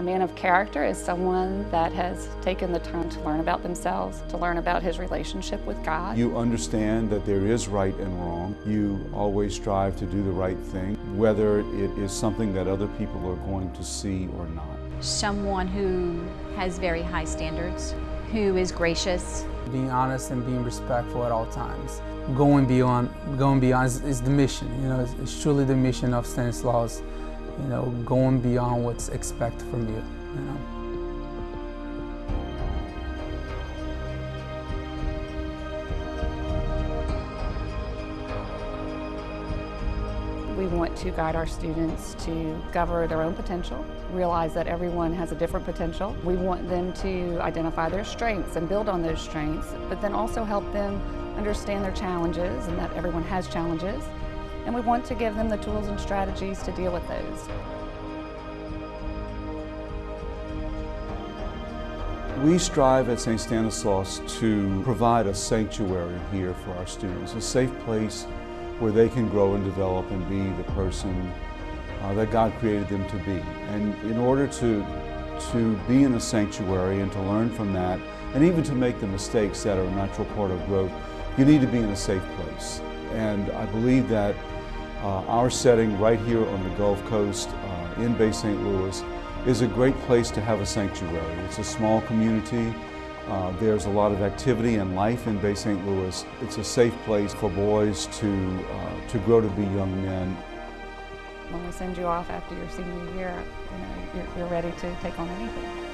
A man of character is someone that has taken the time to learn about themselves, to learn about his relationship with God. You understand that there is right and wrong. You always strive to do the right thing, whether it is something that other people are going to see or not. Someone who has very high standards, who is gracious. Being honest and being respectful at all times. Going beyond, going beyond is, is the mission. You know, it's, it's truly the mission of Stanislaus you know, going beyond what's expected from you, you know. We want to guide our students to discover their own potential, realize that everyone has a different potential. We want them to identify their strengths and build on those strengths, but then also help them understand their challenges and that everyone has challenges and we want to give them the tools and strategies to deal with those. We strive at St. Stanislaus to provide a sanctuary here for our students, a safe place where they can grow and develop and be the person uh, that God created them to be. And in order to, to be in a sanctuary and to learn from that, and even to make the mistakes that are a natural part of growth, you need to be in a safe place. And I believe that uh, our setting right here on the Gulf Coast uh, in Bay St. Louis is a great place to have a sanctuary. It's a small community. Uh, there's a lot of activity and life in Bay St. Louis. It's a safe place for boys to, uh, to grow to be young men. When we send you off after your senior year, you know, you're, you're ready to take on anything.